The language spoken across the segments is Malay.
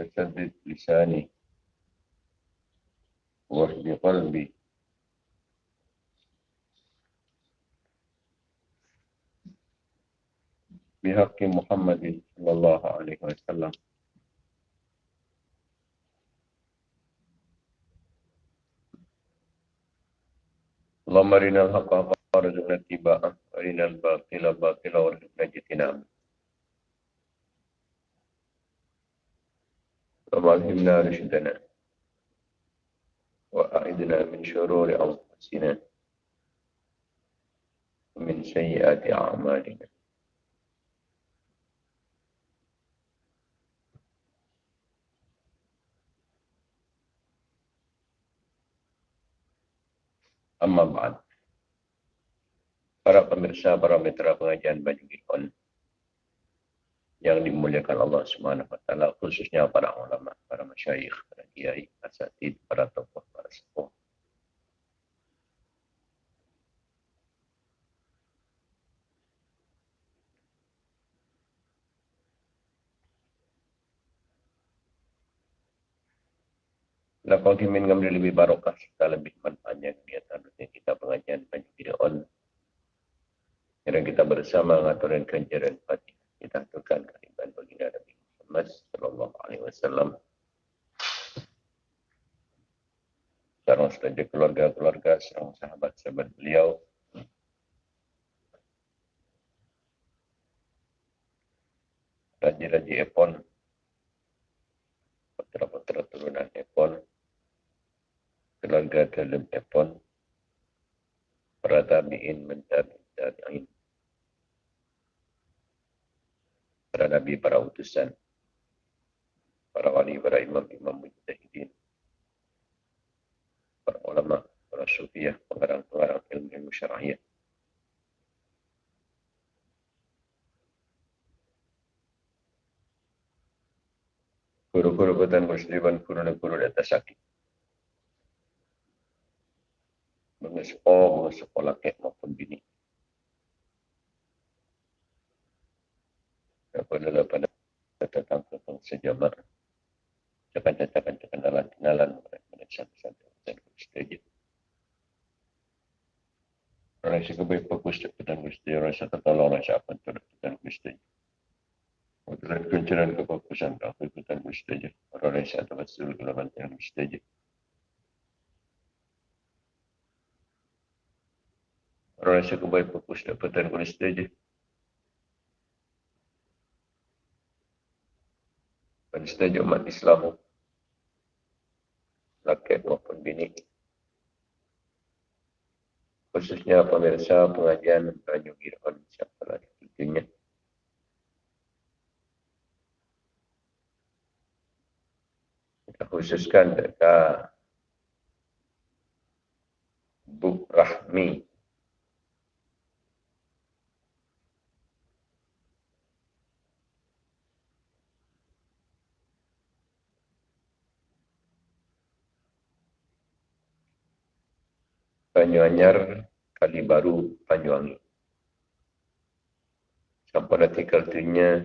فسدد لساني واهد قلبي. بحق محمد صلى الله عليه وسلم. اللهم أرنا الحق حقا وارزقنا اتباعه وأرنا الباطل باطلا وارزقنا اجتنابه. الهمنا رشدنا واعذنا من شرور أنفسنا ومن سيئات أعمالنا Amma ba'd. Para pemirsa, para mitra pengajian Baju Gilon yang dimuliakan Allah Subhanahu wa taala khususnya para ulama, para masyayikh, para kiai, asatid, para tokoh, para sepuh. Lapang kimin ngambil lebih barokah serta lebih manfaatnya kegiatan rutin kita pengajian Banjir On. Dan kita bersama ngaturin kenjaran fatih. Kita aturkan kalimat baginda Nabi Muhammad Sallallahu Alaihi Wasallam. Sekarang saja keluarga-keluarga, serang sahabat-sahabat beliau. Raji-raji Epon. Putra-putra turunan Epon keluarga dalam Epon, para tabi'in mencari tabi'in, para nabi, para utusan, para wali, para imam, imam mujtahidin, para ulama, para sufiah, pengarang-pengarang ilmu ilmu syarahiyah. Guru-guru ketan musliman, guru-guru di atas sakit. mengesekolah, mengesekolah laki maupun bini. Apabila pada datang ke bangsa jamak, cakap-cakap kenalan-kenalan mereka satu-satu dan setuju. Orang yang baik fokus dan orang yang tertolong, orang yang akan dan gusti. Untuk kuncuran kefokusan, aku ikutan gusti. Orang yang akan betul kelaban dan gusti. Orang rasa kebaik fokus kena setuju. Setuju umat Islam. Laki maupun bini. Khususnya pemirsa pengajian Raja Giron siapa lagi tentunya. Kita khususkan dekat Buk Rahmi Banyuanyar, Kali Baru, Banyuwangi. Sampai artikel tunya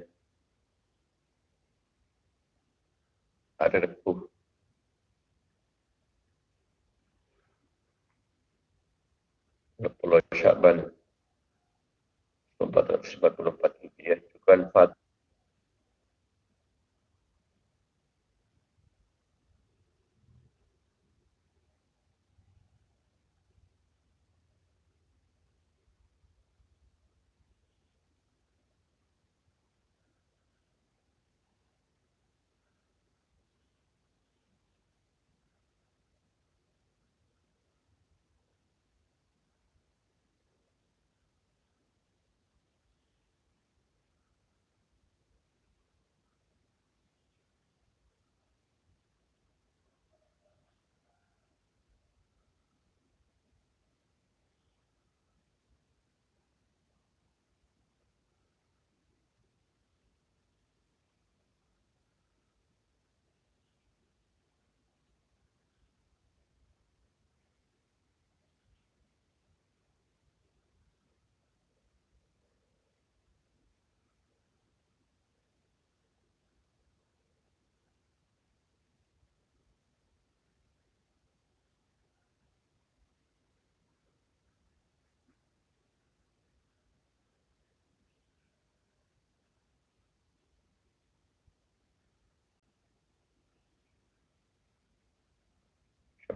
ada repuh. Pulau Syaban 1444 Hijriah juga Fatih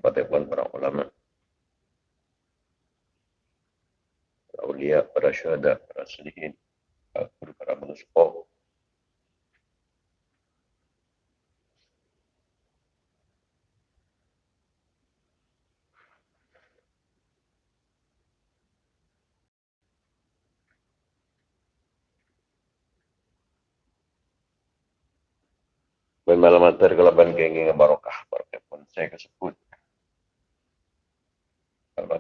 Fatihun para ulama. Para ulia, para syuhada, para selihin. Para para menguspok. Malam antar kelaban barokah barokah pun saya kesebut.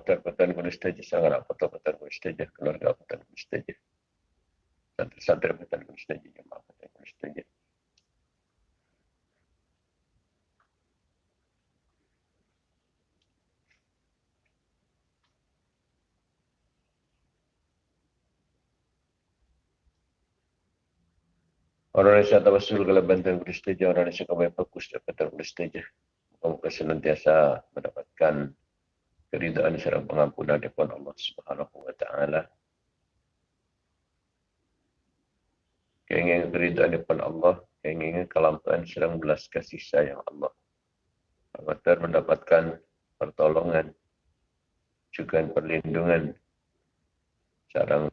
Kalau antar petan kulis saja sangat apa tu petan kulis saja keluarga petan kulis saja. Santri-santri petan kulis saja jemaah petan kulis saja. Orang Indonesia tawasul kalau bantuan prestij, orang Indonesia kami fokus dapat prestij. Muka senantiasa mendapatkan keridaan serta pengampunan dari Allah Subhanahu Wa Taala. Keinginan keridaan dari Allah, keinginan kelampaan serang belas kasih sayang Allah. Agar mendapatkan pertolongan, juga perlindungan, sarang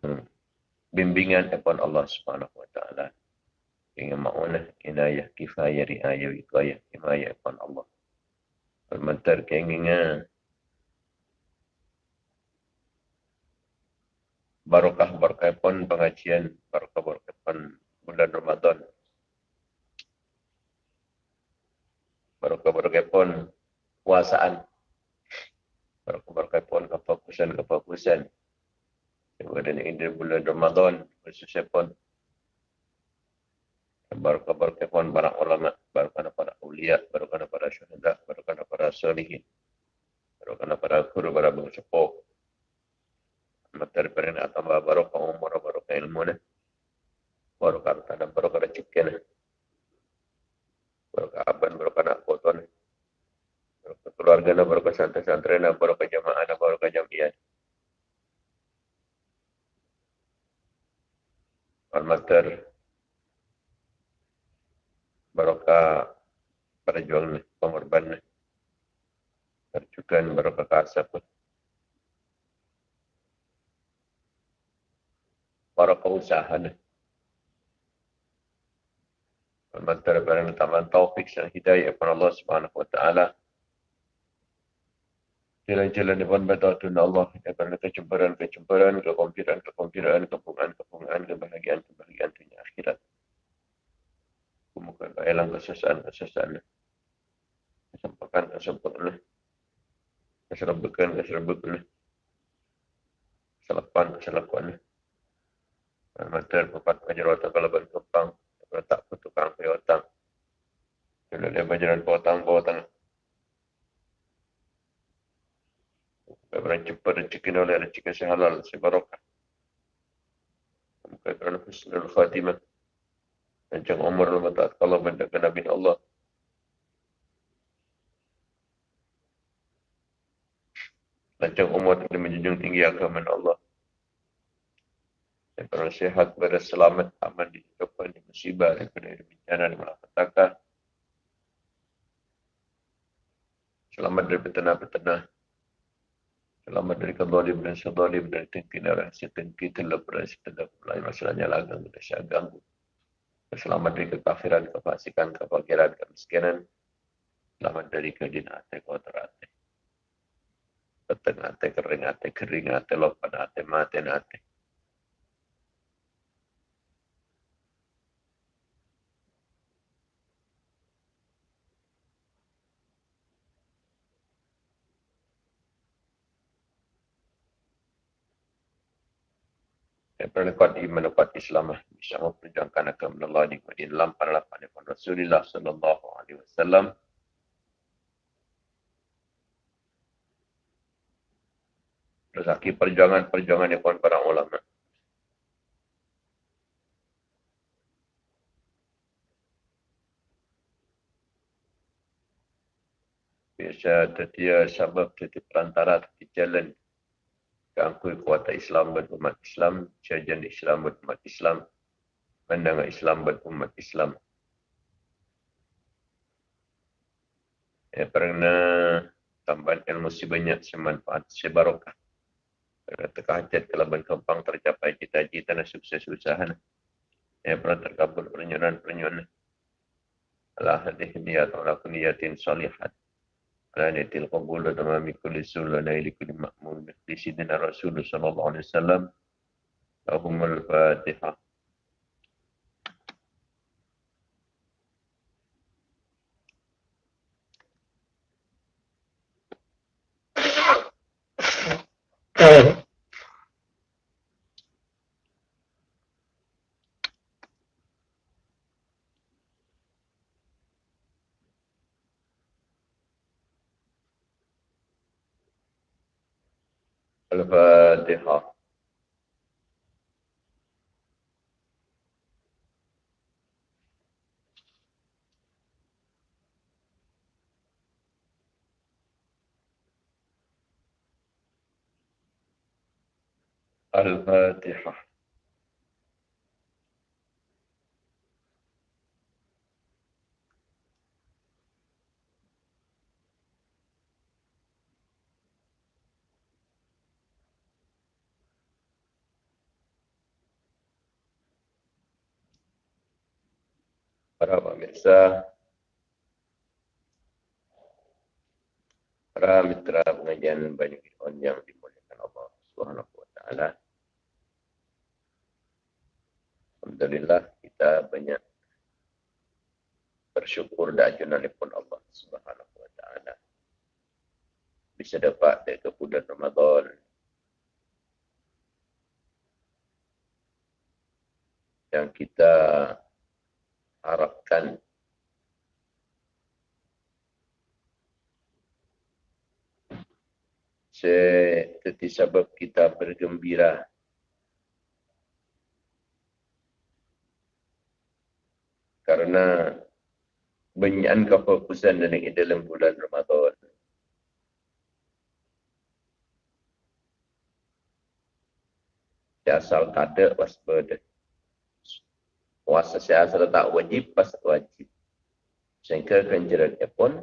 bimbingan dari Allah Subhanahu Wa Taala dengan ma'unah, inayah, kifayah, riayah, wikayah, himayah, ikhwan Allah. Permentar keinginan barokah berkah pun pengajian, barokah berkah pun bulan Ramadan. Barokah berkah pun puasaan. Barokah berkah pun kefokusan-kefokusan. Kemudian ini bulan Ramadan, khususnya pun Barakah kefon para ulama, barakah para ulia, barakah para syuhada, barakah para salihin, barakah para guru, para bangsepo. Materi perina atamba barakah umur, barakah ilmu ne. Barakah tanam, barakah rezeki ne. Barakah aban, barakah nak foto ne. Barakah keluarga ne, barakah santri-santri ne, barakah jamaah ne, barakah jamiah. Al-Matar barokah perjuangan pengorbanan terjukan barokah kasab barokah usaha Mantara barang taman taufik dan hidayah kepada Allah Subhanahu wa taala. Jalan-jalan depan batatun Allah daripada kecemburuan-kecemburuan, kekompiran-kekompiran, kepungan-kepungan, kebahagiaan-kebahagiaan dunia akhirat. Kemudian elang kesesaan-kesesaan. Kesempakan kesempatan. Keserbukan keserbukan. Keselakuan keselakuan. Mater papat majerat kalau berkepang. Tak putukang piotang. Kalau dia majerat potang potang. Kemudian cepat rezeki oleh rezeki sehalal sebarokah. Kemudian husnul khatimah. Macam Umar al-Matat kalau mendekat Nabi Allah. Macam Umar tidak menjunjung tinggi agama Allah. Pernah sehat, pada selamat, aman di kehidupan, di musibah, di bencana, di malapetaka. Selamat dari petana-petana. Selamat dari kedolim dan sedolim, dari tengki dan rahsia tengki, telah berhasil, telah berhasil, masalahnya lagang, tidak saya ganggu selamat dari kekafiran, kefasikan, kefakiran, kemiskinan, selamat dari kedinate, kotorate, petengate, keringate, keringate, lopanate, mate, nate. Perlekuan iman dapat Islam bisa memperjuangkan agama Allah di dalam para lapan Rasulullah Sallallahu Alaihi Wasallam. Rezeki perjuangan-perjuangan yang pun para ulama. Biasa tetia sebab tetia perantara tetia jalan keangkul kuasa Islam dan umat Islam, cajan Islam dan umat Islam, pandangan Islam dan umat Islam. Ya, pernah tambahan ilmu si banyak semanfaat sebarokah. Pada teka hajat kelaban kempang tercapai cita-cita dan sukses-usaha. Ya pernah terkabul pernyuran-pernyuran. Allah hadih niyat wa laku niyatin salihat. Ala niyatil qabul wa tamami kulli sulla naili kulli ma'mul. Di sidina Rasulullah sallallahu alaihi wasallam. بها الفاتحة. Para pemirsa, para mitra pengajian banyak On yang dimuliakan Allah Subhanahu wa taala. Alhamdulillah kita banyak bersyukur dan pun Allah Subhanahu wa taala. Bisa dapat dari bulan Ramadan yang kita harapkan seperti sebab kita bergembira. Karena banyak kefokusan dari dalam bulan Ramadan. Asal kada waspada puasa saya asal tak wajib, pas wajib. Sehingga ganjarannya pun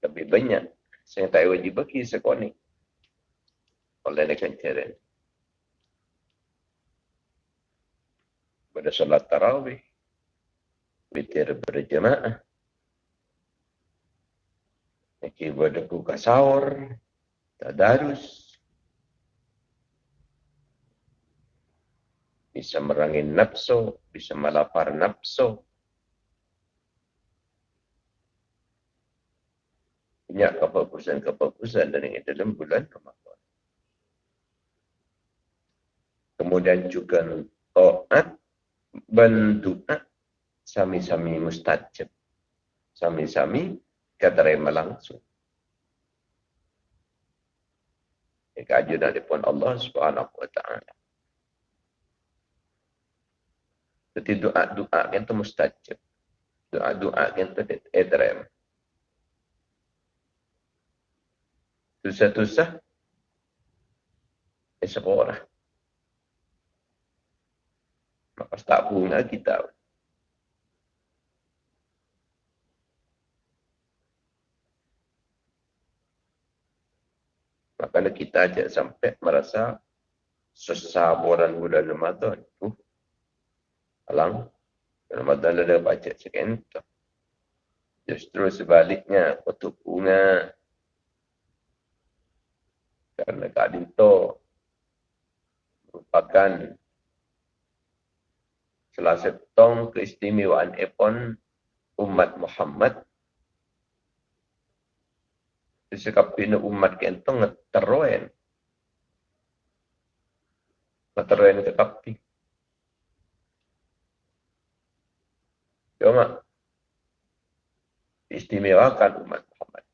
lebih banyak. Sehingga tak wajib bagi sekolah ni. Oleh ni ganjaran. Pada solat tarawih. Witir berjemaah. Iki pada buka sahur. Tadarus. Bisa merangin nafsu, bisa melapar nafsu. Banyak kebagusan-kebagusan dari dalam bulan Ramadan. Kemudian juga taat bentuknya sami-sami mustajab. Sami-sami keterima langsung. Keajunan pun Allah subhanahu wa ta'ala. Jadi doa-doa yang itu mustajab. Doa-doa yang itu edrem. Susah-susah. Eh sekolah. Maka tak bunga kita. Maka kita aja sampai merasa sesaburan bulan Ramadan. Uh, Alang. Ramadan ada baca tu. Justru sebaliknya, kutuk bunga. Karena Kak Dinto merupakan salah satu keistimewaan epon umat Muhammad. Sesekap pina umat kentong ngeteroen. Ngeteroen ke kapi. Cuma istimewakan umat Muhammad.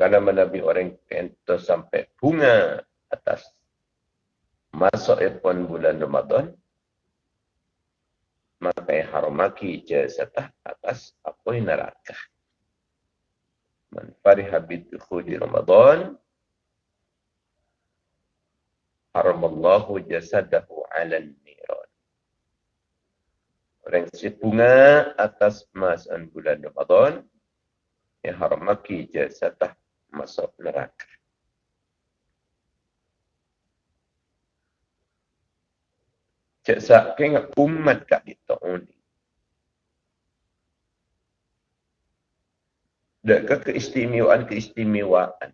Nama Nabi orang kento sampai bunga atas masuk epon bulan Ramadan. Maka haramaki jasatah atas apa neraka. Man fariha bidkhuli Ramadan haramallahu jasadahu ala niran. prinsip bunga atas masaan bulan Ramadan yang haram maki jasatah masuk neraka. Cik sak kena umat kat kita ni. Dekat keistimewaan-keistimewaan.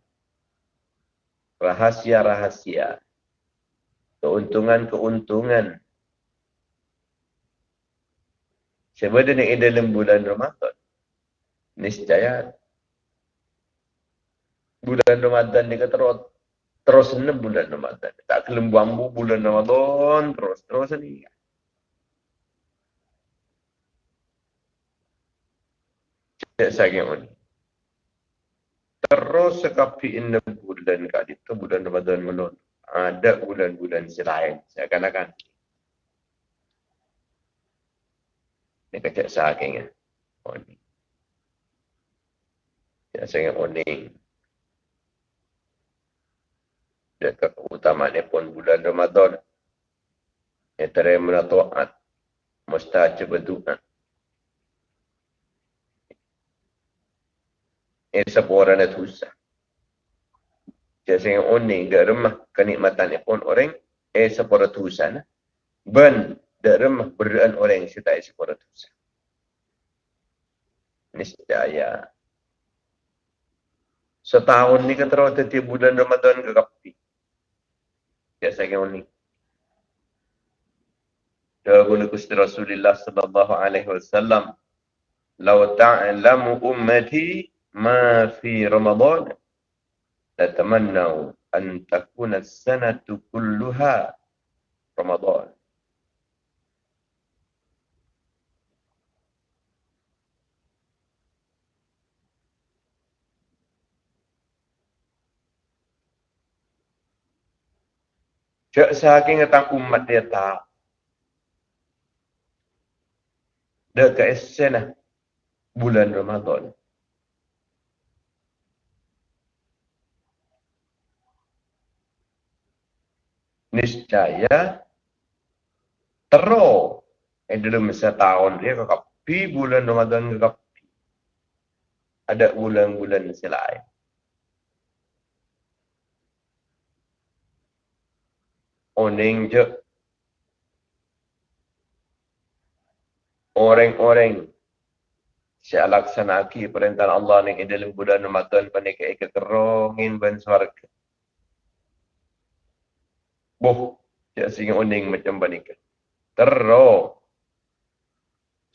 Rahasia-rahasia. Keuntungan-keuntungan. Sebenarnya dalam bulan Ramadan. Niscaya. Bulan Ramadan ni kata terus enam bulan Ramadan. Tak kelem bambu bulan Ramadan terus terus ni. Cek saya ni. Terus sekapi enam bulan kat itu bulan Ramadan melon. Ada bulan-bulan selain. Saya akan akan. Ini kecek saya kena. Oh ni. Cek saya oh ni pun bulan Ramadan. Yang terima taat. Mustajab berdoa. Ini sebuah orang yang susah. Saya unik ke rumah kenikmatan pun orang eh sebuah tusan. Ben de rumah berdaan orang yang setai sebuah tusan. Niscaya setahun ni kan terus setiap bulan Ramadan ke kapi. Ya saya ni. Dahulu Gusti Rasulullah sallallahu alaihi wasallam, "Lau ta'lamu ummati ma fi Ramadan, latamannau an takuna as-sanatu kulluha Ramadan." Cak saking ngetang umat dia tak. Ke esen. Bulan Ramadan. Niscaya terus eh dalam masa tahun dia kekapi bulan Ramadan kekapi. Ada bulan-bulan selain. oning je orang-orang saya laksanaki perintah Allah ni dalam bulan Ramadan panik ke kerongin ban swarga. Boh, saya sing oning macam panik. Terus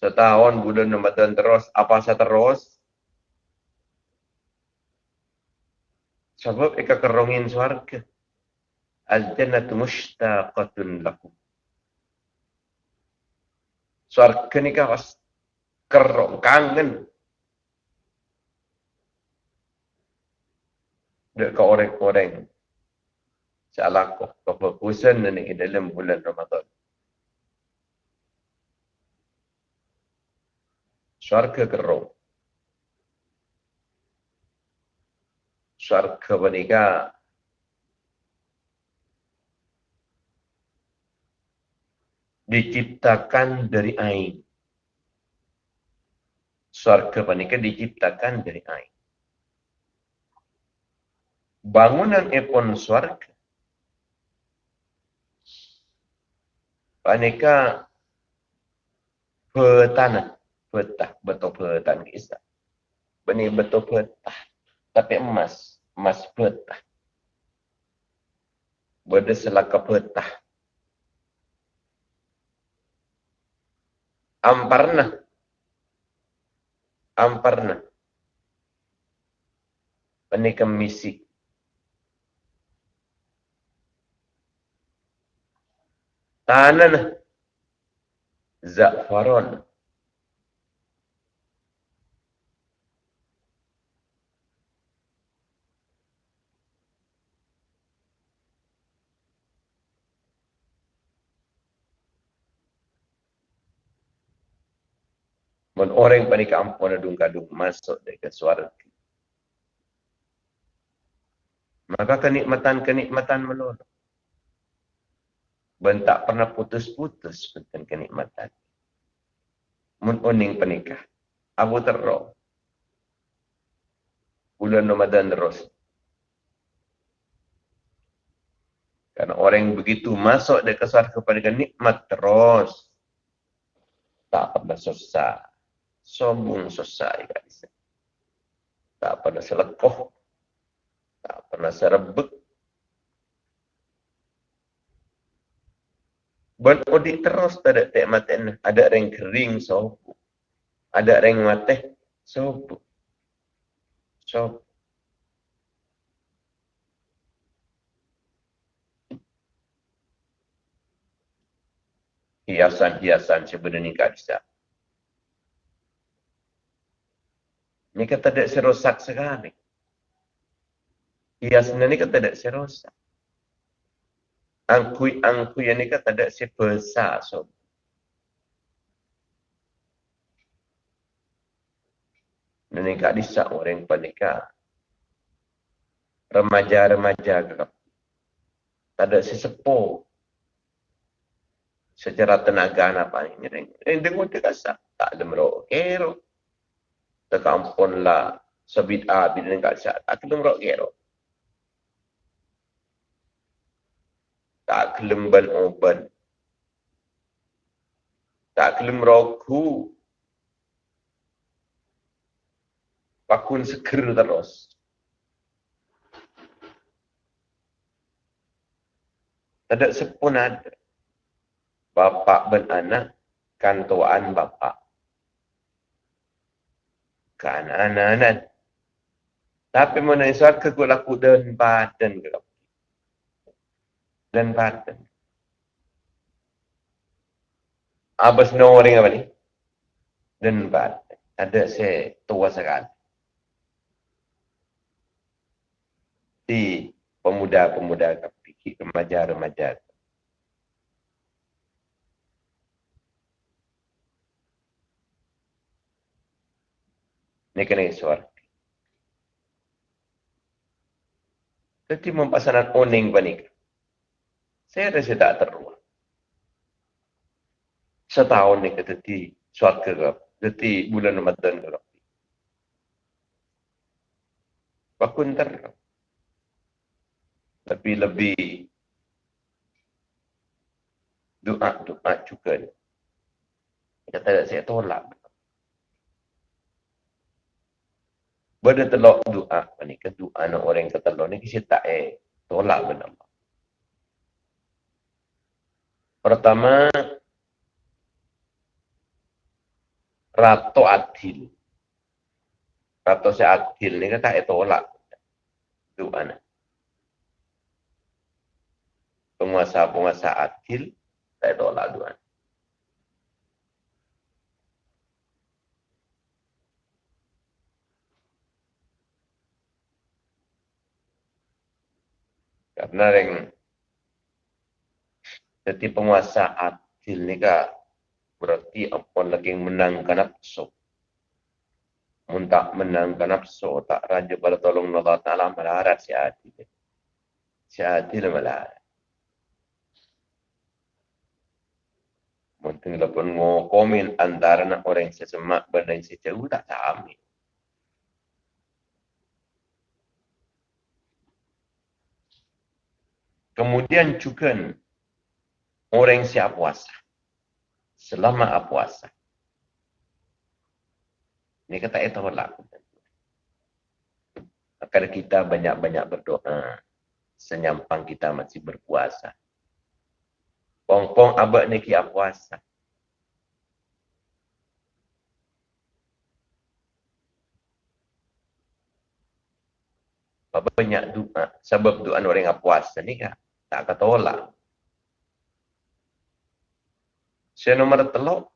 setahun bulan Ramadan terus apa saya terus? Sebab eka kerongin swarga. Al-jannatu mushtaqatun lakum. Suarga ni kan ras kerong kangen. Dek ke orang-orang. Salah kok kefokusan ni dalam bulan Ramadan. Suarga kerong. Suarga menikah diciptakan dari air. Surga panika diciptakan dari air. Bangunan epon surga. Panika petana, petah, betul petah kisah. Benih betul petah, tapi emas, emas petah. Berdeselaka petah. amparna amparna penikam misi tanan za'faron Mun orang panik ampun adung kadung masuk ke suara. Maka kenikmatan-kenikmatan melulu. Ben tak pernah putus-putus tentang kenikmatan. mun uning penikah. Abu terro. Bulan Ramadan terus. Karena orang yang begitu masuk dia kesar kepada nikmat terus. Tak pernah susah. Sombong susah. Ya, tak pernah selekoh. Tak pernah serebek. Ben odi terus tak ada tak maten. Ada orang kering sopo. Ada orang mati sopo. Sopo. hiasan-hiasan sebenarnya tak bisa. Ini kata tidak serosak sekali. Hiasan ini kata tidak serosak. Angkui-angkui ini kata tidak sebesar. So. Ini kak bisa orang panika. Remaja-remaja. Tak ada sesepuh secara tenaga apa ini ring dengung dia kasa tak ada merok kero tekampun lah sebit a bila ni kat sat tak ada merok kero tak kelemban oban tak kelem roku. Pakun seger terus ada sepun ada. Bapa ben anak kan tuan bapa kan anak-anak. Tapi mana isat ke kula ku dan badan ke dan badan abas no orang apa ni dan badan ada se tua sekali di pemuda-pemuda kepikir remaja-remaja. Ini kena suara. Jadi mempasaran oning panik. Saya rasa tak teruang. Setahun ni kata di suat ke Jadi bulan Ramadan ke Bakun ter. Lebih-lebih doa-doa juga. Kata saya tolak. Bada telok doa ni ke doa nak orang kata telok ni kisah tak eh tolak benar. Pertama Rato Adil. Rato si Adil ni kata eh tolak doa ni. Penguasa-penguasa Adil tak tolak doa. Karena yang jadi penguasa adil ni kak berarti apa lagi menangkan nafsu. Muntak menangkan nafsu tak raja pada tolong Allah Ta'ala melarat si adil. Si adil melarat. Mungkin lepas ngokomin antara orang yang sesemak benda yang sejauh tak sama. Kemudian juga orang yang siap puasa. Selama puasa. Ini kata itu berlaku. Agar kita banyak-banyak berdoa. Senyampang kita masih berpuasa. Pong-pong abad ni kia puasa. banyak doa sebab doa orang yang puasa ni kan tak kata olah. Saya nombor telok.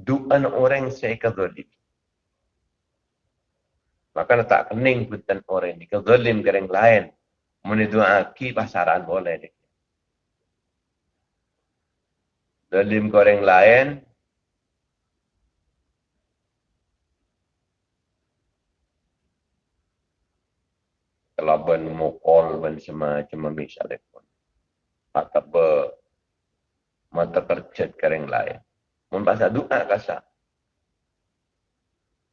Doa orang saya kezalim. Maka tak kening bukan orang ini. Kezalim ke orang lain. Muni doa ki pasaran boleh. Zalim ke orang lain. kelaban mukol ban semacam ambil Atau ber mata kercet kering lain. Mun bahasa doa kasar.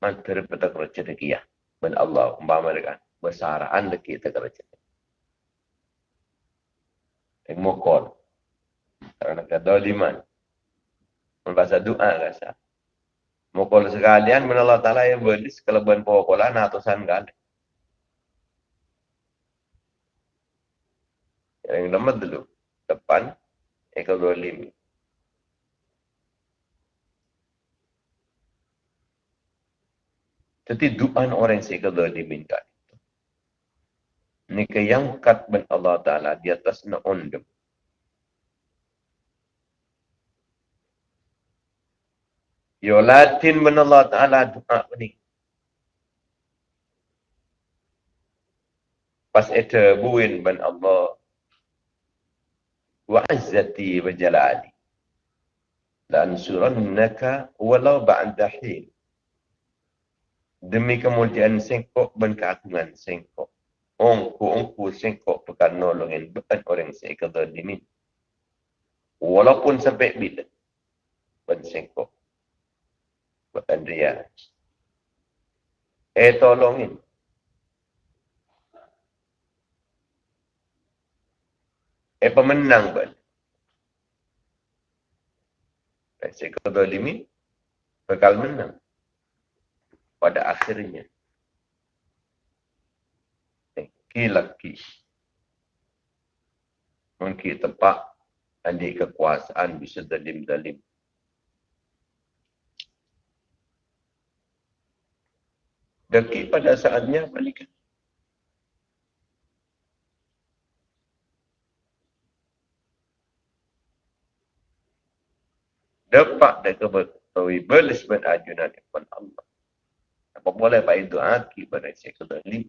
Mata repeta kercet lagi ya. Ben Allah umpama mereka besaraan lagi kita kercet. Yang mokol. Karena kata liman. Mun bahasa doa kasar. Mokol sekalian men Allah Ta'ala yang belis kelebihan pokolan atusan kali. Yang nama dulu. Depan. Eka zalim. Jadi doa orang yang seka zalimin kan itu. Ini yang kat ben Allah Ta'ala di atas na ondem. Yo latin ben Allah Ta'ala doa ini. Pas itu buin ben Allah وعزتي وجلالي لأنصرنك ولو بعد حين demi kemuliaan sengkok dan keagungan sengkok. Ongku ongku sengkok bukan nolongin bukan orang sekadar ini. Walaupun sampai bila ben sengkok bukan dia. Eh tolongin Eh pemenang pun. Kata limit, bakal menang. Pada akhirnya. Laki-laki. Mungkin tepat andi kekuasaan bisa dalim-dalim. Daki pada saatnya balikan. Dapat kebetawi belis ben ajunan ikhwan Allah. Apa boleh pak itu aki pada saya kedali.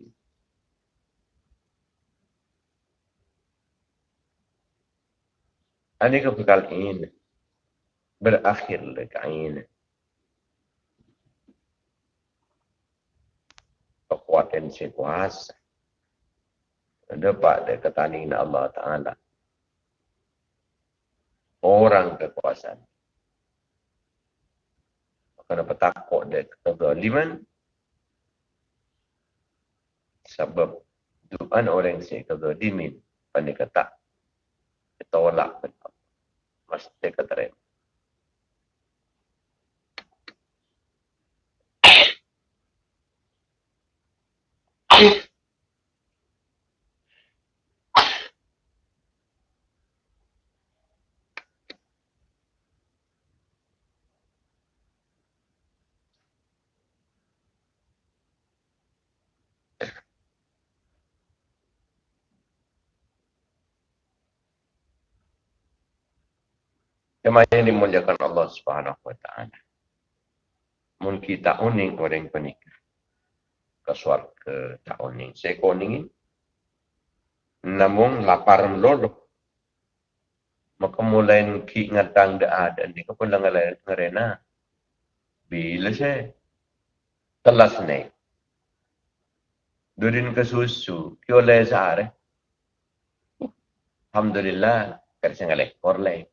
Ini kebekal ini berakhir dekat ini. Kekuatan si kuasa. Dapat dari ketaningan Allah Ta'ala. Orang kekuasaan kerana bertakut dia. Kezaliman sebab Tuhan orang yang kezalimin pandai kata ditolak mesti kata Jemaah yang dimuliakan Allah Subhanahu wa taala. Mun kita uning orang penikah. Ke ke tak uning. Saya kuningin. Namun lapar melolo. Maka mulai ki ngatang da ada ni ko lang ngarena. Bila saya telas naik. Durin ke susu, kyo le sare. Alhamdulillah, kerja ngalek, korlek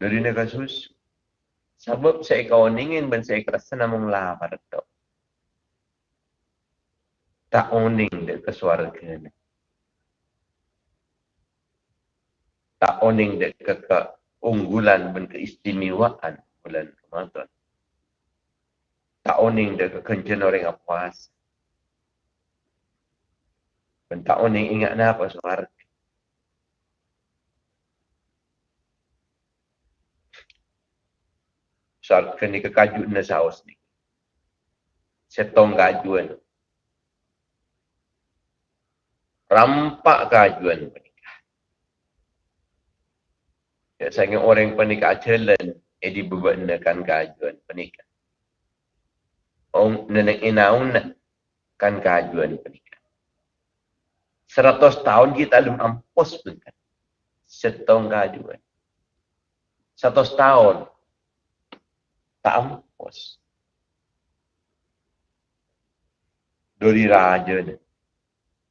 dari susu. Sebab saya kau ingin dan saya kerasa namung lapar tu. Tak oning dia ke suara kena. Tak oning dia ke keunggulan dan keistimewaan bulan Ramadan. Tak oning dia ke kencen orang yang puas. Dan tak oning ingat apa suara soal kena kekaju na saos ni. Setong kajuan. Rampak kajuan pernikah. Ya, saya orang pernikah jalan, eh dibebankan kajuan pernikah. Om nenek inaun kan kajuan pernikah. Seratus tahun kita belum ampus pun kan. Setong kajuan. Seratus tahun tak ampus. Dari raja ni.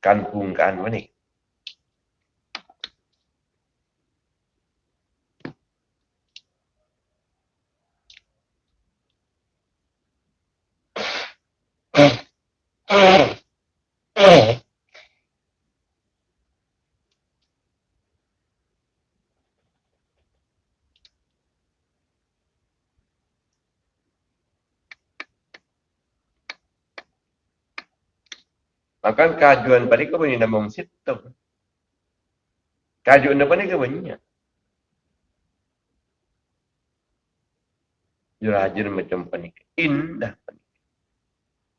Kan pungkan Akan kajuan pada kau punya nama situ. Kajuan apa ni kau punya? Jurajin macam panik. Indah panik.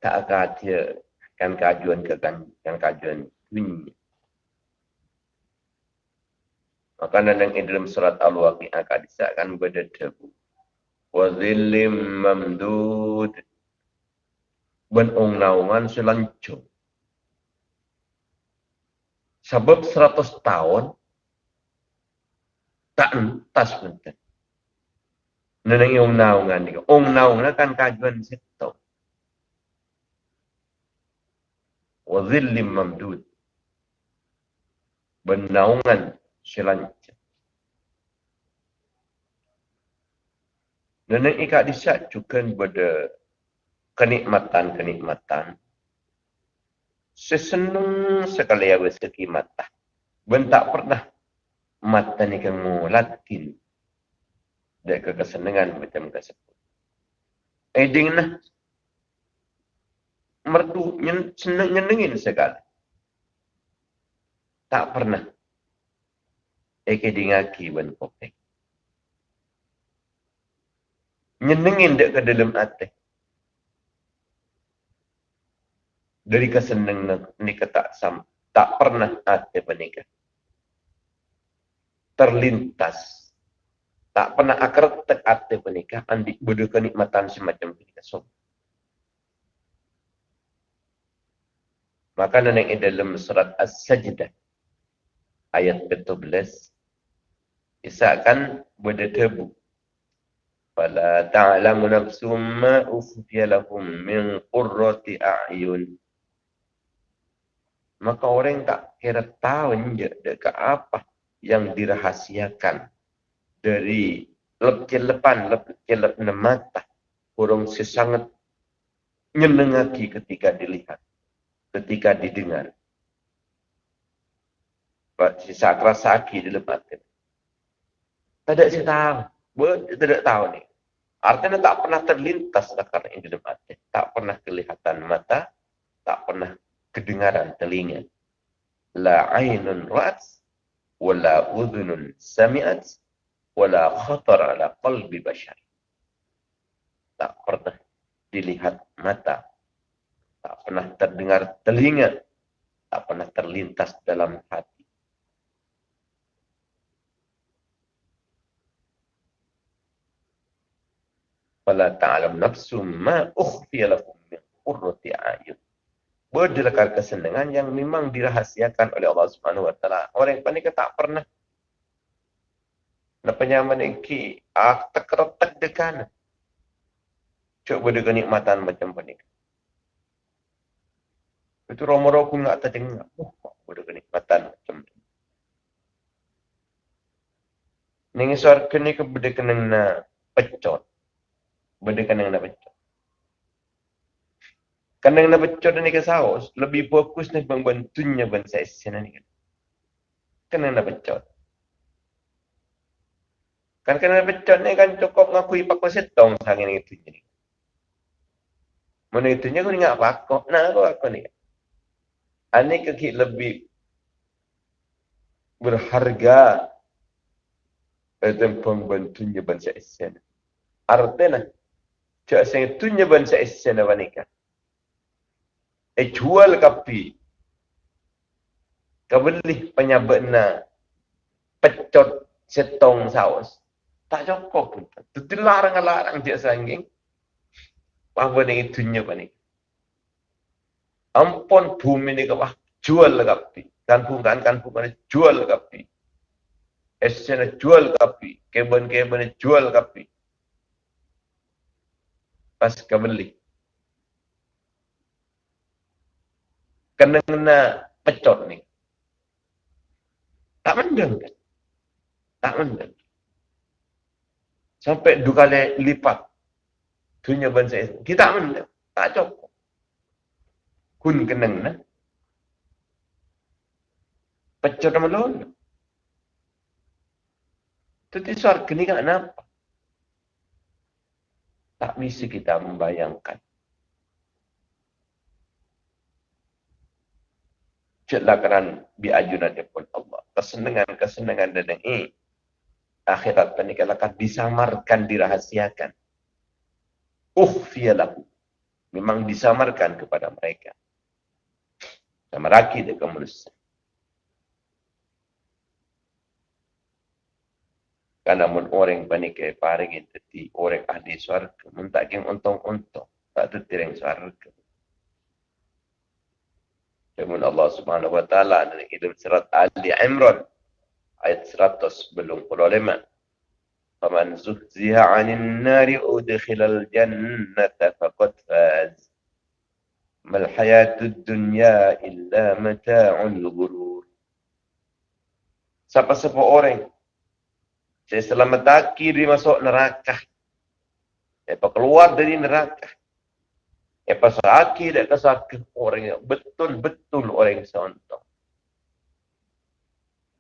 Tak dia kan kajuan ke kan, kan kajuan bunyi. Makanan yang dalam surat Al-Waqi'ah akan disahkan pada debu. Wazillim mamdud. Benung naungan selancung. Sebab seratus tahun, tak entas bentar. Nenang yung naungan ni. Ong naungan kan kajuan situ. Wazillim mamdud. Benaungan selanjutnya. Dan yang ikat disatukan pada kenikmatan-kenikmatan. Sesenung sekali ya segi mata. Ben tak pernah mata ni kamu latin. Dan kesenangan macam tersebut. Eh dengan merdu senang nyenengin sekali. Tak pernah eke dingaki ban kopek. Nyenengin dek ke dalam hati. Dari kesenangan ni kata sam tak pernah hati menikah. Terlintas. Tak pernah akar tek hati menikah. Andi bodoh kenikmatan semacam ini. So. Maka yang dalam surat As-Sajdah ayat 17 Isakan berdebu. Fala ta'lamu nafsum ma ukhfiya lahum min qurrati a'yun. Maka orang tak kira tahu dekat apa yang dirahasiakan dari lepcelepan, lepcelepan mata. Orang sesangat nyenengaki ketika dilihat, ketika didengar. Sisa kerasa aki di lepas ada saya tahu. Buat tidak tahu ni. Artinya tak pernah terlintas akar ini dalam hati. Tak pernah kelihatan mata. Tak pernah kedengaran telinga. La ainun ra'as. Wala udhunun sami'at. Wala khatar ala qalbi bashar. Tak pernah dilihat mata. Tak pernah terdengar telinga. Tak pernah terlintas dalam hati. fala ta'lam nafsum ma ukhfiya lakum min qurrati a'yun. Berdekar kesenangan yang memang dirahasiakan oleh Allah Subhanahu wa taala. Orang yang panik tak pernah nak penyaman iki ah tekretek dekan. Coba dengan nikmatan macam panik. Itu romo-romo pun tak terdengar. Oh, boleh kenikmatan macam ni. Ning suar kene ke bede kena pecot benda kandang nak pecah. Kandang nak pecah dan ikan saus, lebih fokus ni membantunya bangsa Asian ni kan. Kandang nak pecah. Kan kandang nak pecah ni kan cukup ngakui pakwa setong sangat ni itu jadi. Mana itunya aku ingat pakwa, nah aku aku ni. Ani kaki lebih berharga dan pembantunya bangsa Asian. Artinya, Cak saya tunya ban saya sana wanika. Eh jual kapi. Kabeli penyabat na pecot setong saus. Tak cukup pun. Itu larang-larang dia sangging. Apa ni tunya wanika. Ampun bumi ni kawah jual kapi. Kan bukan kan bukan jual kapi. Esena jual kapi. Keben-keben jual kapi pas kembali. Kena kena pecot ni. Tak mendeng kan? Tak mendeng. Sampai dua kali lipat. Dunia bangsa itu. Kita mendeng. Tak cukup. Kun kena kena. Pecot nama lalu. Itu suara kini kan apa? tak bisa kita membayangkan. Celakaran biajunan pun Allah. Kesenangan-kesenangan dan ini. Akhirat penikah akan disamarkan, dirahasiakan. Ukhfiyalahu. Memang disamarkan kepada mereka. Sama raki dia kemuliaan. Karena mun orang panik ke paring itu orang ahli suarga. Mun tak untung-untung. Tak tu tireng suarga. Firman Allah Subhanahu wa taala dalam surat Ali Imran ayat 100 belum puluh lima. Faman zuhziha 'anil nari udkhilal jannata faqad faz. Mal hayatud dunya illa mata'ul ghurur. Siapa-siapa orang saya selamatkan dia masuk neraka. Apa keluar dari neraka. Apa sakit dan kesakit orang yang betul-betul orang yang seontok.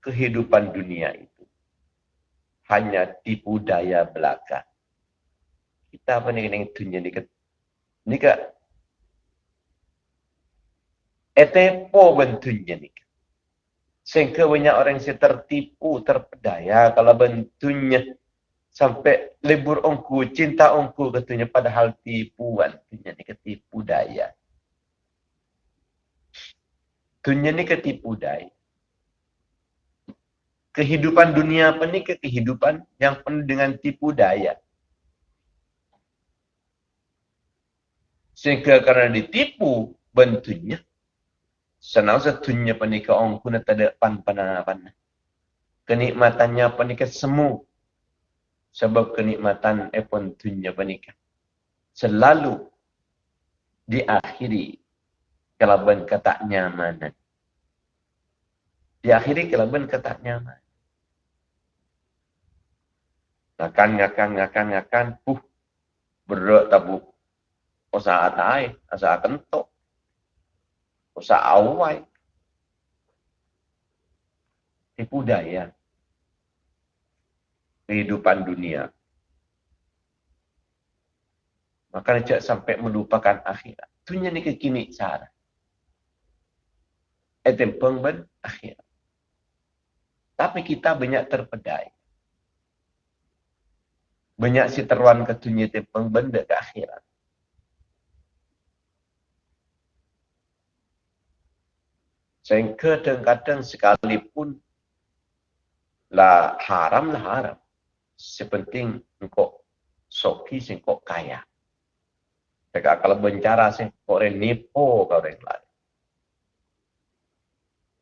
Kehidupan dunia itu hanya tipu daya belaka. Kita apa ni kena dunia ni ke? Ni ke? Etepo bentuknya ni ke? Sehingga banyak orang yang tertipu, terpedaya kalau bentuknya sampai libur ongku, cinta ongku katanya padahal tipuan. Dunia ni ketipu daya. Dunia ni ketipu daya. Kehidupan dunia apa ni ke kehidupan yang penuh dengan tipu daya. Sehingga karena ditipu bentuknya, senang satunya panika ongku nak ada pan pan pan. Kenikmatannya panika semua sebab kenikmatan epon tunya panika selalu diakhiri kelaban kata nyaman diakhiri kelaban kata nyaman ngakan ngakan ngakan ngakan puh berat tabu. Usaha tai usaha kentok usaha awai. Tipu daya kehidupan dunia. Maka dia sampai melupakan akhirat. Dunia ni kekini cara. Itu pengben akhirat. Tapi kita banyak terpedai. Banyak si teruan ke dunia itu pengben ke akhirat. Sehingga kadang-kadang sekalipun lah haram lah haram sepenting engkau soki engkau kaya. Jika kalau bencana sih, kau orang nipu kau orang lain.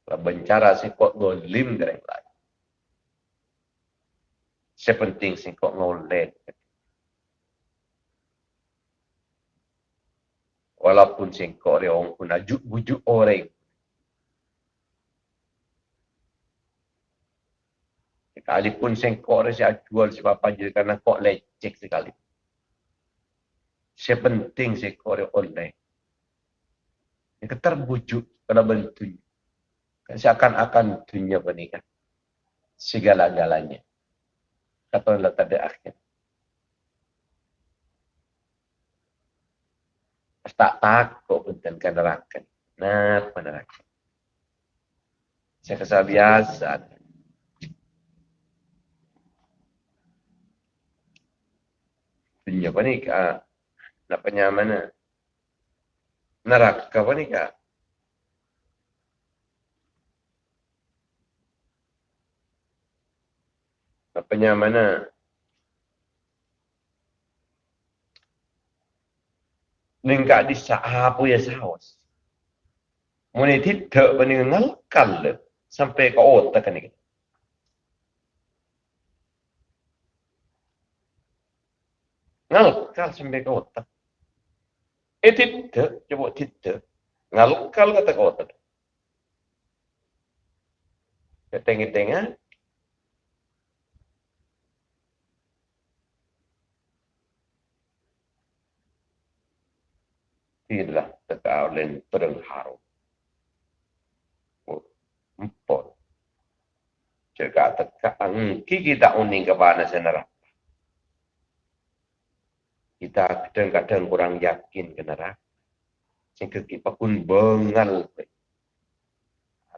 Kalau bencana sih, kau golim kau orang lain. Sepenting sih kau ngolet. Walaupun kau orang pun ajuk bujuk orang. Sekalipun sengkok dia saya jual sebab je kerana kok lecek sekali. Sepenting sengkok dia online. Yang terbujuk pada bentuknya. Kan seakan-akan dunia pernikahan. Segala-galanya. Kata Allah tak ada akhir. Tak takut pun kan neraka. Nah, neraka. Saya kesal biasa. Dunia apa ni kak? Nak penyam mana? Neraka apa ni? Nak penyam mana? Nengkak di apa ya saus. Muni tidak peninggal kal sampai ke otak kan ngalukal sampai ke otak. Eh tidak, coba tidak. Ngalukal kata ke otak. Ketengah-tengah. Tidak terkawin perang harum. Oh, empat. Jika tekan, kita uning ke mana kita kadang-kadang kurang yakin ke neraka. Sehingga kita pun bengal.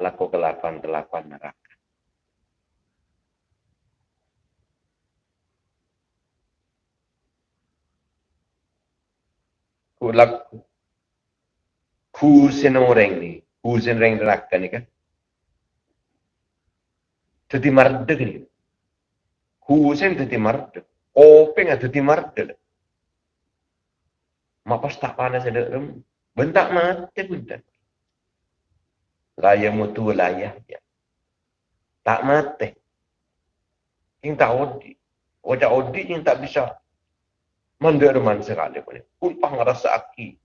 laku kelakuan-kelakuan neraka. Kulak kusin orang ni, kusin orang neraka ni kan. Jadi mardek ni. Kusin jadi mardek. Kopeng jadi mardek. Mapas tak panas ada rem. Bentak mati bentak. Laya mutu layah dia. Tak mati. Yang tak odi. Wajah odi yang tak bisa. Menderman sekali pun. Kumpang rasa aki.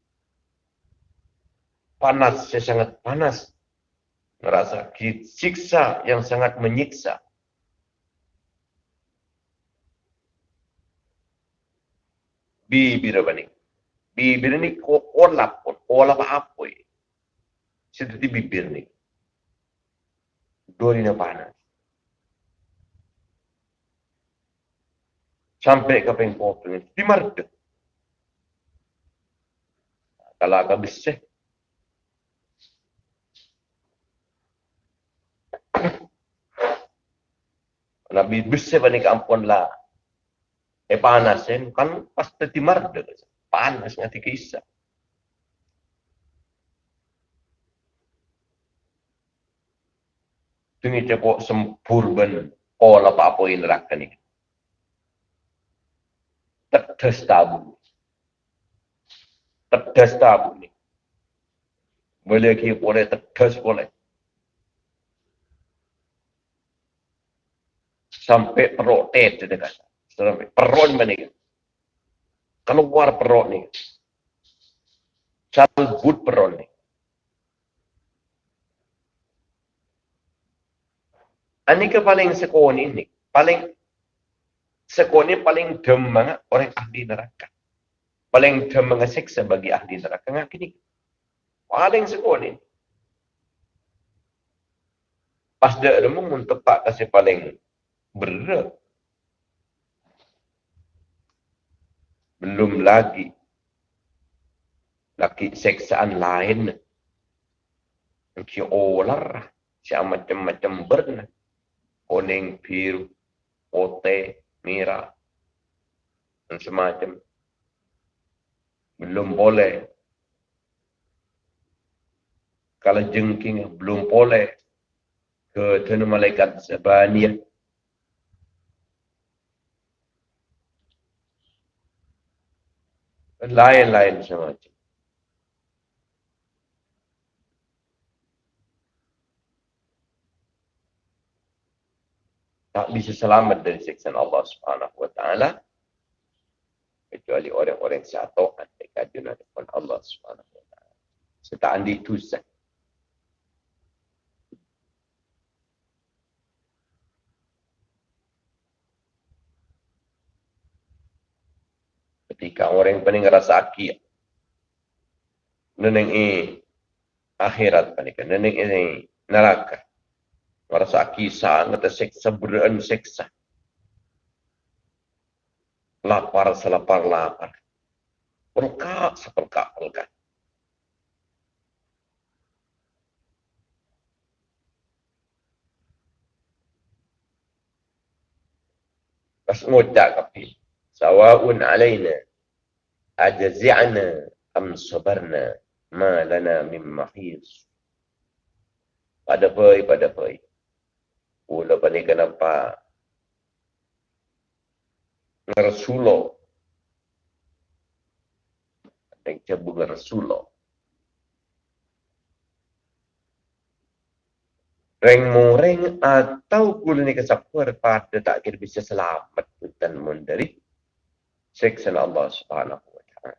Panas, saya sangat panas. Merasa siksa yang sangat menyiksa. Bibir apa ni? Bibir ni kolap pun, kolap apa ya? Seperti bibir ni. Dua na panas. Sampai ke pengkop ni, di marda. Kalau agak besar. Nabi besar panik ampun lah. Eh panas kan pasti di marda panas nga ti kisa. Tungi siya po sempurban ola pa po inrak ni. Tetes tabu. Tetes tabu ni. Boleh ki boleh tetes boleh. Sampai protes dia kata. Sampai perut menikah keluar perut ni. Cabut perut ni. Ini ke paling sekoni ni. Paling sekoni paling demang orang ahli neraka. Paling demang seksa bagi ahli neraka. Ngak ini. Paling sekoni. Pas dia remung untuk pak kasih paling berat. Belum lagi lagi seksaan lain. Ki olar si macam-macam berna kuning biru putih merah. Dan semacam. Belum boleh. Kalau jengking belum boleh. Ke tuan malaikat sebanyak lain-lain semacam. Tak bisa selamat dari siksaan Allah Subhanahu Wa Taala kecuali orang-orang yang satu hadapan Allah Subhanahu Wa Taala. Serta andi tusan. Ketika orang paling rasa aki neneng e akhirat panik neneng e neraka. Merasa aki sangat seksa beran seksa lapar selapar lapar. Pelkak sepelkak pelkak Pas ngucap kapi. Sawa'un alaina ajzi'na am sabarna ma lana min mahis. Pada poi pada poi. Ula pani kenapa Rasulo yang cabung Rasulo Reng moreng atau kulit ni kesapur pada tak kira bisa selamat dan mendari siksa Allah Subhanahu wa taala.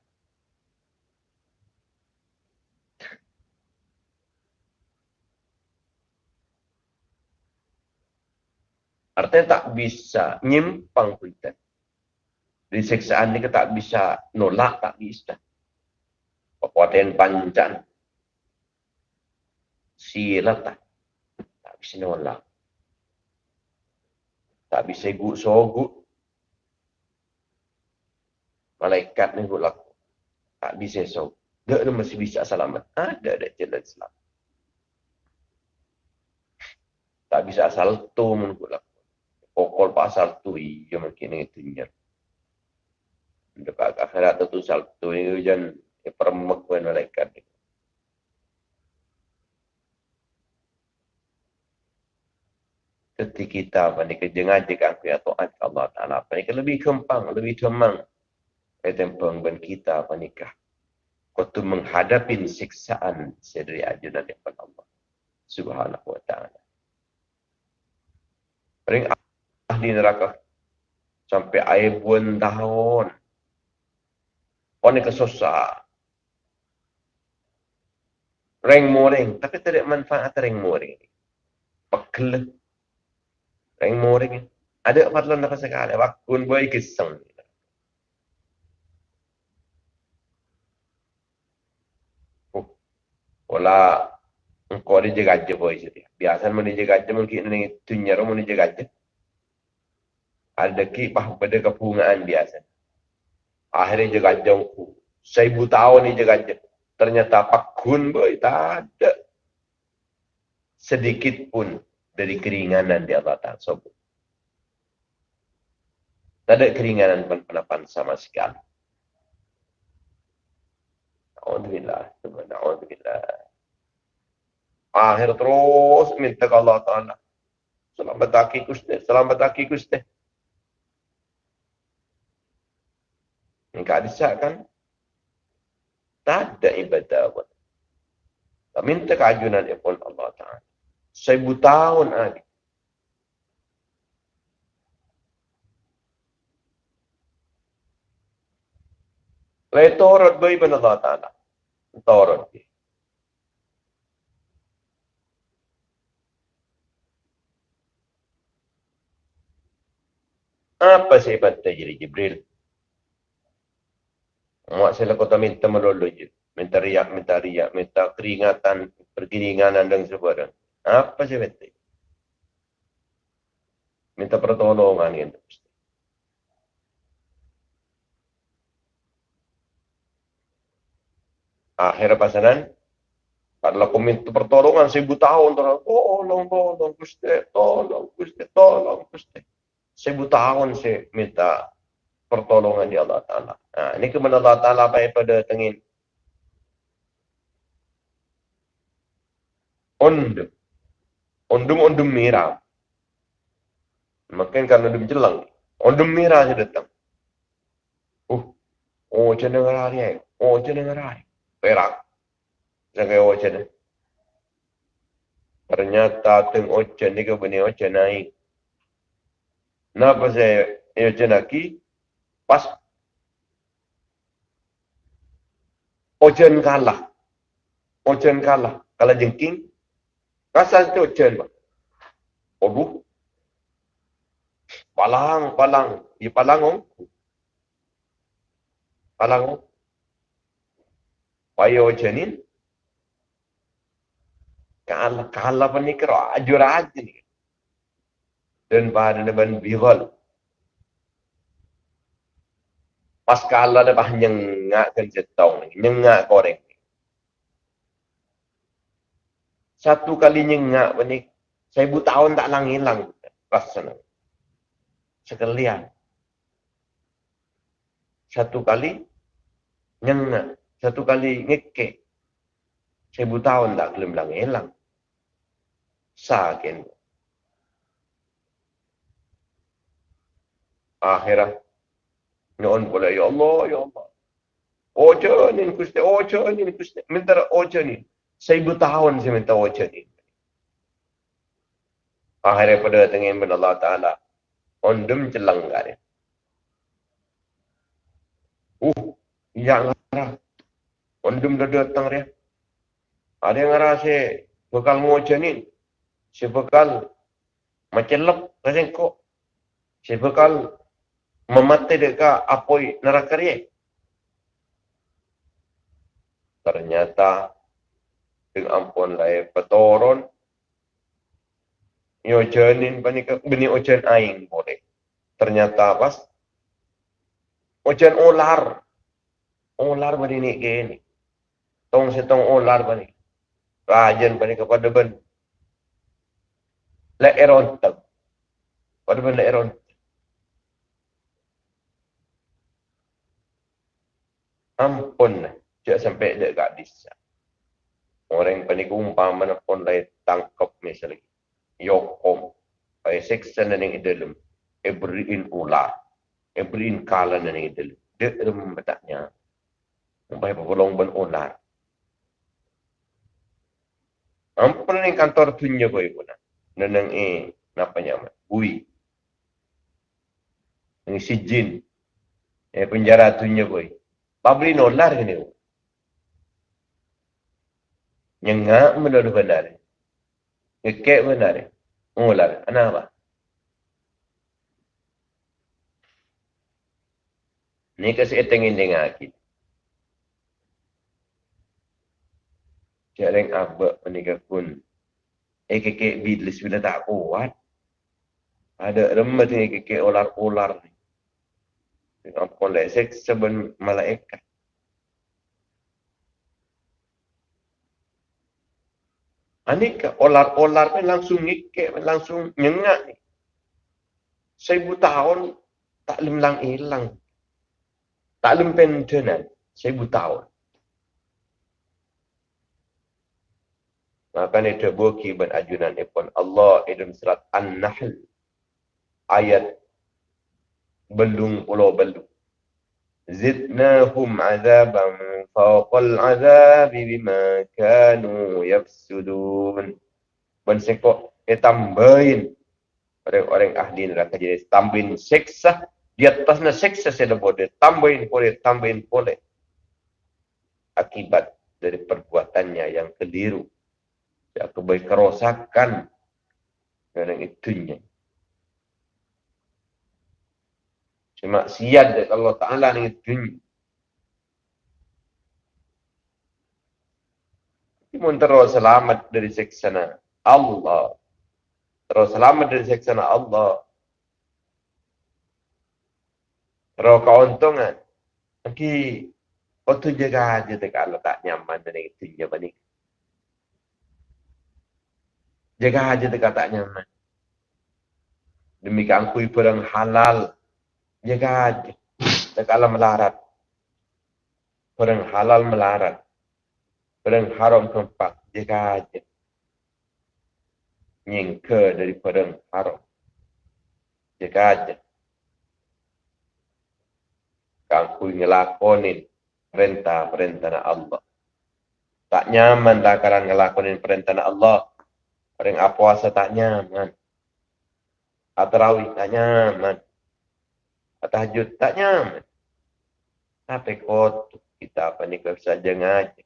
Artinya tak bisa nyimpang kita. Di siksaan ini tak bisa nolak, tak bisa. Kekuatan panjang. Sila tak. Tak bisa nolak. Tak bisa guk sogut malaikat ni buat laku. Tak bisa so. Dia ni masih bisa selamat. Ada ada jalan selamat. Tak bisa asal tu menurut lah. Pokol pasal tu, iya mungkin itu nyer. Dekat akhirat tu salto ini hujan permek pun malaikat. Ketika kita menikah jangan jika aku ya Tuhan Allah Taala menikah lebih kempang, lebih cemang. Etempeng ben kita menikah. Kau tu menghadapi siksaan sedari ajudan daripada Allah Subhanahu Wa Taala. Ring ahli neraka sampai air pun tahun. Orang kesusah. Reng moring. Tapi tidak manfaat reng moring. Pekel. Reng moring. Ada apa tuan nak sekali. Wakun boy kisah. Oh. Wala engkau dia jaga aja boy jadi. Biasa mana jaga aja mungkin ini tunyar mana jaga aja. Ada kipah pada kepungaan biasa. Akhirnya jaga jongku. Seribu tahun ni jaga. Ternyata pakun boy, tak ada. Sedikit pun dari keringanan di Allah Ta'ala sebut. Tak ada keringanan pun penapan sama sekali. Alhamdulillah. Alhamdulillah. Akhir terus minta ke Allah Ta'ala. Selamat aki kusti. Selamat aki kusti. Enggak bisa kan? Tak ada ibadah pun. Tak minta keajunan pun Allah Ta'ala. Seribu tahun lagi. Lai torot bayi bin Allah Ta'ala. Torot dia. Apa terjadi Jibril? Mak saya kota minta melulu je. Minta riak, minta riak, minta keringatan, perkeringanan dan sebagainya. Apa sih betul? Minta pertolongan itu. Akhir pasanan, kalau aku minta pertolongan seribu tahun, tolong, tolong, Gusti, tolong, Gusti, tolong, Gusti. Seribu tahun saya minta pertolongan di Allah Ta'ala. Ha, ini kemudian Allah Ta'ala baik pada tengin. Ondum, ondum merah. Makin kan ondum jelang. Ondum merah saja datang. Uh. Oh, macam mana ngerai? Oh, macam mana ngerai? Perak. Jangan oh, macam Ternyata teng ocean ni ke benih ocean naik. Kenapa saya ocean lagi? Pas ojen kalah. Ojen kalah. Kalah jengking. Rasa itu ojen obu palang palang di palang om palang om payo ojenin kalah kalah penikro ajur aja nih dan depan bihol Pas kala dah bah nyengak kan jetong ni, nyengak koreng ni. Satu kali nyengak ni, seribu tahun tak lang hilang rasa ni. Sekalian. Satu kali nyengak, satu kali ngekek. Seribu tahun tak kelem lang hilang. Sakin. Akhirah Nyon pula, Ya Allah, Ya Allah. Oja ni kusti, oja ni kusti. Minta oja ni. Seribu tahun saya minta oja ni. Akhirnya pada tengah bin Allah Ta'ala. Ondum celang kari. Uh, yang ngarah. Ondum dah datang dia. Ada yang ngarah saya bekal ngoja ni. Saya bekal lep. Rasanya kok. Saya bekal memate deka apoi neraka dia. Ternyata dengan ampun lai petoron yo jenin panika beni ojen aing boleh. Ternyata pas ojen ular. Ular bani ni gini. Tong setong ular bani. Rajan bani kepada ben. La eron tak. Pada benda eron. Ampun. Cik sampai dek kat. Orang yang panik umpam mana pun lain tangkap misalnya. Yokom. Pai seksen dan yang dalam. Ebrin ular. Ebrin kalan dan yang dalam. Dia dalam betanya. Sampai berpulung ben ular. Ampun ni kantor tunjuk kau ibu nak. Neneng eh, napa nyaman? Bui. Ini si jin. Eh penjara tunjuk kau. Pabri nolar ni. Nyengak menurut benar. Ngekek benar. Ular. Kenapa? Ni kasi etengin dengan kita. Jarang abak menikah pun. Eh kekek bidlis bila tak kuat. Ada remet ni kekek ular-ular ni. Dengan seksa ben malaikat. Anika ular-ular ni langsung ngikek, langsung nyengak ni. Seribu tahun tak lemlang hilang. Tak lempen tenan. Seribu tahun. Maka ni terbuki ben ajunan ipun Allah dalam surat An-Nahl ayat belung pulau belung. Zidnahum azaban fawqal azabi bima kanu yafsudun. Ben tambahin. Orang-orang ahli neraka jadi tambahin seksa. Di atasnya seksa saya boleh. Tambahin boleh tambahin boleh. Akibat dari perbuatannya yang keliru. Ya kebaik kerosakan. Yang itunya siad dari Allah Ta'ala yang itunya Timun terus selamat dari seksana Allah. Terus selamat dari seksana Allah. Terus keuntungan. Nanti, kau tu jaga aja kalau tak nyaman dengan itu. Jangan Jaga aja dekat tak nyaman. Demikian kui perang halal. Jaga aja. Dekatlah melarat. Perang halal melarat. Perang haram. Jaga aja. Nyingke dari perang haram. Jaga aja. Kang kui ngelakonin perintah-perintah Allah. Tak nyaman lah kalau ngelakonin perintah Allah. Orang apa tak nyaman. Atrawih tak nyaman. Tahajud tak nyaman. Tapi kot kita apa ni kau saja ngaji.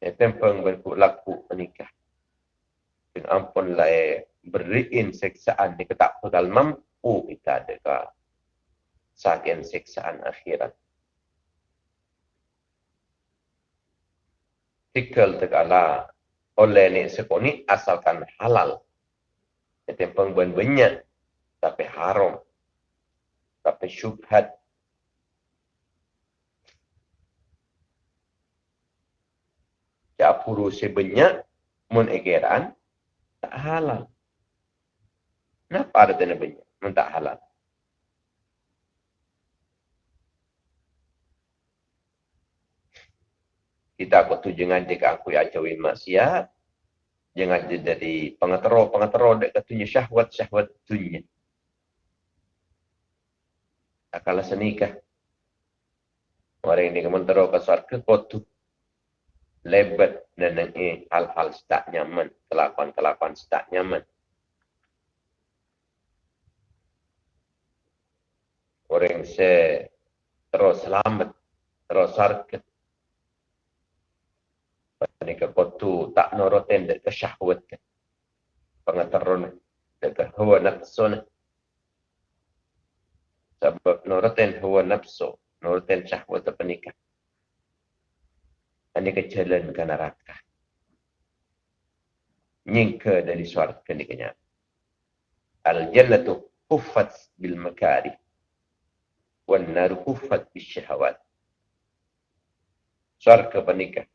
Ya tempeng berku laku menikah. Dan ampun lah beriin seksaan ni ketak bakal mampu kita ada sakian seksaan akhirat. tikal tegala oleh ni sekoni asalkan halal. Itu pengbuan banyak tapi haram. Tapi syubhat. Ya puru sebanyak mun egeran tak halal. Kenapa ada tanda banyak? Mun tak halal. kita aku jangan dia aku ya cawi maksiat jangan jadi pengatero dek katunya syahwat syahwat tunya akala senikah orang ini kementero ke surga kotu lebat dan hal-hal tak nyaman kelakuan-kelakuan tak nyaman. Orang se terus selamat terus sarket ke kotu tak noroten dek ke syahwat ke? Pengataron dek ke hawa nafsu sebab noroten hawa nafsu noroten syahwat apa nikah ini ke jalan ke neraka? Nyingka dari suarga ni kenya al jannatu kuffat bil makari wan nar kuffat bis syahwat. Suarga penikah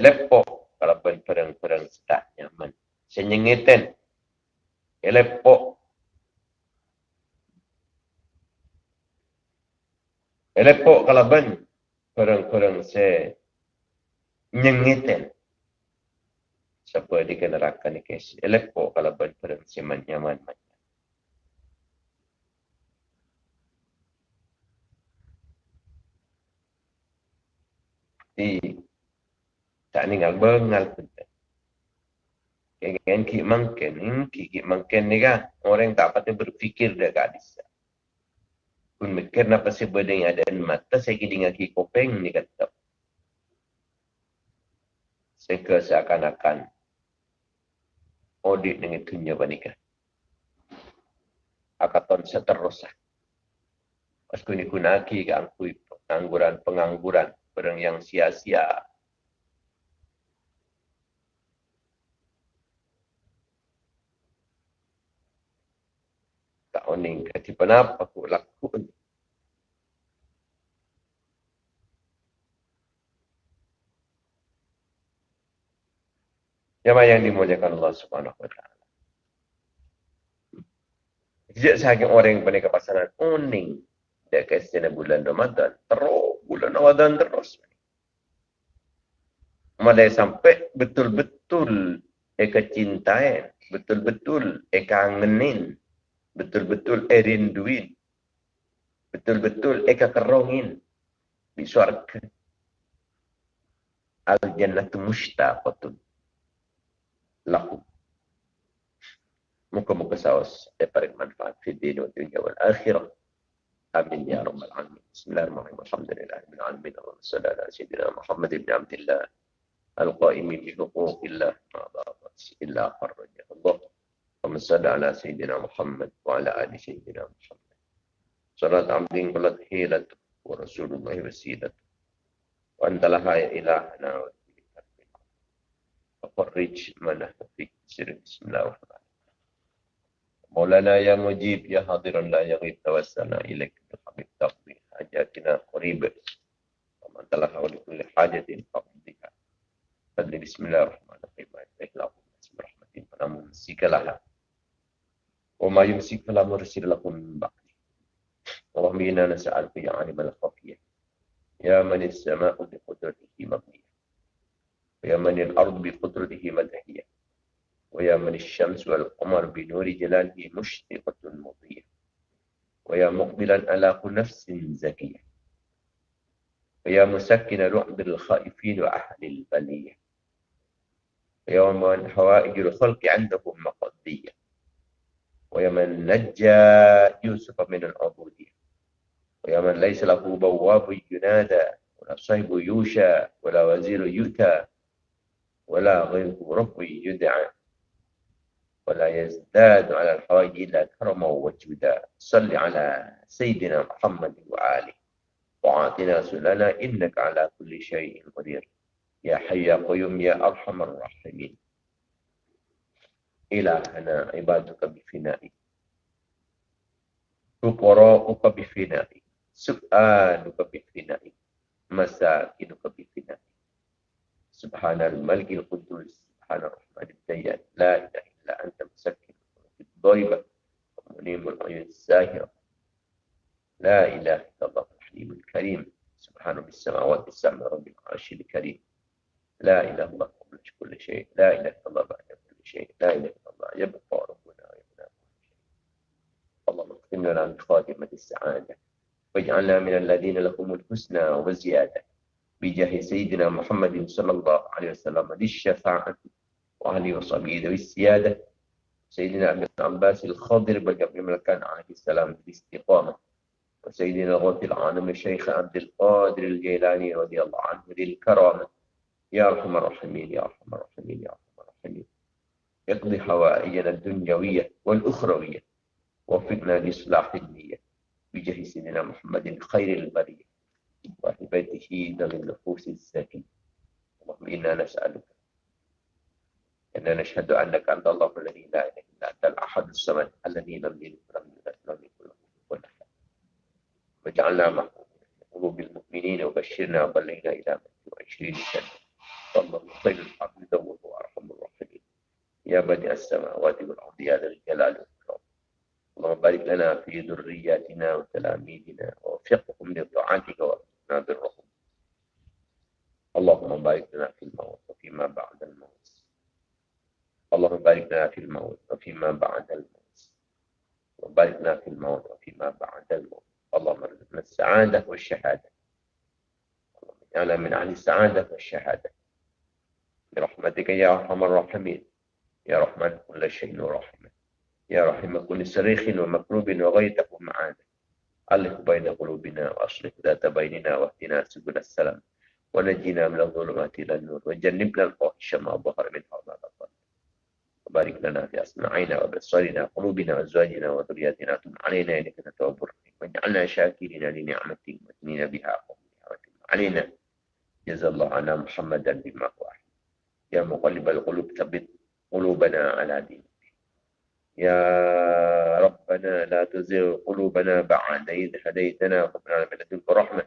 lepo kalau perang-perang tak nyaman. Senyengitan. Elepok. Elepok kalau ben perang-perang se nyengitan. Siapa di neraka ni kes. Elepok kalau ben perang se nyaman. Di tak ninggal bengal pun. Kan ki mangken, hmm, ki ki mangken ni kan orang tak patut berfikir dia kat. Pun mikir napa si bedeng ada mata saya ki dengan ki kopeng ni kata. Sehingga seakan-akan audit dengan dunia banika. Akaton seterusah. Pas kuni kunaki ke angkui pengangguran-pengangguran. Perang yang sia-sia oning kati panap aku laku Jemaah yang dimuliakan Allah Subhanahu wa taala. Sejak sahaja orang yang pernah kepasaran oning dia kasi bulan Ramadan terus bulan Ramadan terus. Mulai sampai betul-betul eka cintain, betul-betul eka ngenin, betul-betul erinduin, betul-betul eka kerongin di syurga. Al-jannatu mushtaqatun lakum. Muka-muka saus daripada manfaat di dunia dunia wal akhirah. Amin ya rabbal alamin. Bismillahirrahmanirrahim. Alhamdulillah. Min alamin. Allahumma salli ala sayyidina Muhammad ibn Abdillah. Al-Qaimi bi huquqillah. Ma'adhabat illa farrajah Allah. اللهم صل على سيدنا محمد وعلى آل سيدنا محمد صلاة عبد قلت حيلته ورسول الله وسيلته وأنت لها يا إلهنا وفرج من في سر بسم الله الرحمن الرحيم مولانا يا مجيب يا حاضرا لا يغيب توسلنا إليك بالحبيب تقضي حاجاتنا قريبة ومن لها ولكل حاجة فقضيها فضل بسم الله الرحمن الرحيم إخلاق بسم الرحمن فلا ممسك لها وما يمسك فلا مرسل لكم من بعده. اللهم إنا نسألك يا عالم الخفية يا من السماء بقدرته مبنية ويا من الأرض بقدرته مدهية ويا من الشمس والقمر بنور جلاله مشرقة مضية ويا مقبلا على نفس زكية ويا مسكن رعب الخائفين وأهل البلية ويا من حوائج الخلق عندهم مقضية. ويا من نجى يوسف من العبودية. ويا من ليس له بواب ينادى ولا صيب يوشى ولا وزير يؤتى ولا غيره رب يدعى. ولا يزداد على الحوائج إلا كرما وجودا. صل على سيدنا محمد وآله. وعاتنا سلنا إنك على كل شيء قدير. يا حي يا قيوم يا أرحم الراحمين. إلهنا عبادك بفنائك فقراؤك بفنائك سؤالك بفنائك مساكنك بفنائك سبحان الملك القدوس. سبحان الرحمن الديان. لا إله إلا أنت. مسكن. الضيبة ومنيم العيون الزاهرة لا إله إلا الله. الحليم الكريم. سبحان رب السماوات السبع. رب العرش الكريم. لا إله إلا الله. قبل كل شيء. لا إله إلا الله. بعد شيء. لا إله يبقى ربنا يبنى اللهم اكتم لنا من خاتمة السعادة واجعلنا من الذين لهم الحسنى والزيادة بجاه سيدنا محمد صلى الله عليه وسلم للشفاعة وأهله وصحبه ذوي السيادة سيدنا ابن عباس الخضر بقبل ملكان عليه السلام بالاستقامة وسيدنا الغوث العالم الشيخ عبد القادر الجيلاني رضي الله عنه للكرامة يا أرحم الراحمين يا أرحم الراحمين يا أرحم الراحمين. يقضي حوائجنا الدنيوية والأخروية. وفقنا لإصلاح النية بجاه سيدنا محمد خير البرية وأهل ذوي النفوس الزكية اللهم إنا نسألك. أن نشهد أنك أنت الله الذي لا إله إلا أنت الأحد الصمد الذي لم يلد ولم يولد ولم يكن له كفوا أحد. واجعلنا مع قلوب المؤمنين وبشرنا وبلغنا إلى 20 سنة. الله خير الحمد وهو أرحم الراحمين. يا بديع السماوات والأرض يا ذا الجلال والإكرام. اللهم بارك لنا في ذرياتنا وتلاميذنا ووفقهم لطاعتك وأرزقنا برهم. اللهم بارك لنا في الموت وفيما بعد الموت. اللهم بارك لنا في الموت وفيما بعد الموت. وبارك لنا في الموت وفيما بعد الموت. اللهم ارزقنا السعادة والشهادة. اللهم اجعلنا من أهل السعادة والشهادة. برحمتك يا أرحم الراحمين. يا رحمن كل شيء ورحمة يا رحمة كل صريخ ومكروب وغيتك معانا. ألف بين قلوبنا وأصلح ذات بيننا واهدنا سبل السلام. ونجينا من الظلمات إلى النور. وجنبنا الفواحش ما ظهر منها وما بطن وبارك لنا في أسماعنا وبصرنا وقلوبنا وأزواجنا وذرياتنا. تب علينا إنك تتوب الرحيم. واجعلنا شاكرين لنعمتك مثنين بها قوم علينا جزا الله عنا محمدا بما هو يا مقلب القلوب ثبت قلوبنا على دينك. يا ربنا لا تزغ قلوبنا بعد إذ هديتنا وهب لنا من لدنك رحمة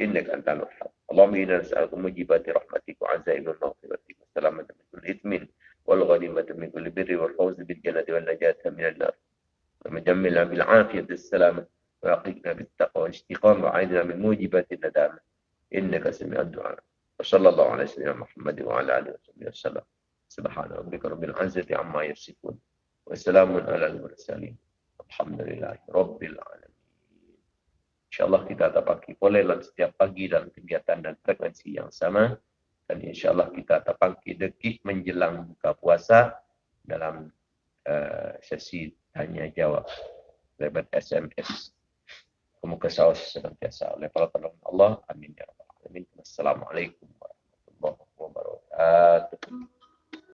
إنك أنت الوهاب. اللهم إنا نسألك موجبات رحمتك وعزائم مغفرتك والسلامة من كل إثم والغنيمة من كل بر والفوز بالجنة والنجاة من النار. ومجملنا بالعافية السلامة وأقينا بالتقوى والإستقامة وعيدنا من موجبات الندامة. إنك سميع الدعاء. وصلى الله على سيدنا محمد وعلى آله وصحبه وسلم. Subhanallah rabbil azati amma yasifun. Wassalamun ala al-mursalin. Alhamdulillah rabbil alamin. Insyaallah kita tetap lah pagi dalam setiap pagi dan kegiatan dan frekuensi yang sama dan insyaallah kita tetap pagi dekat menjelang buka puasa dalam uh, sesi tanya jawab lewat SMS. Semoga sahaja senantiasa oleh para penolong Allah. Amin ya rabbal alamin. Assalamualaikum warahmatullahi wabarakatuh.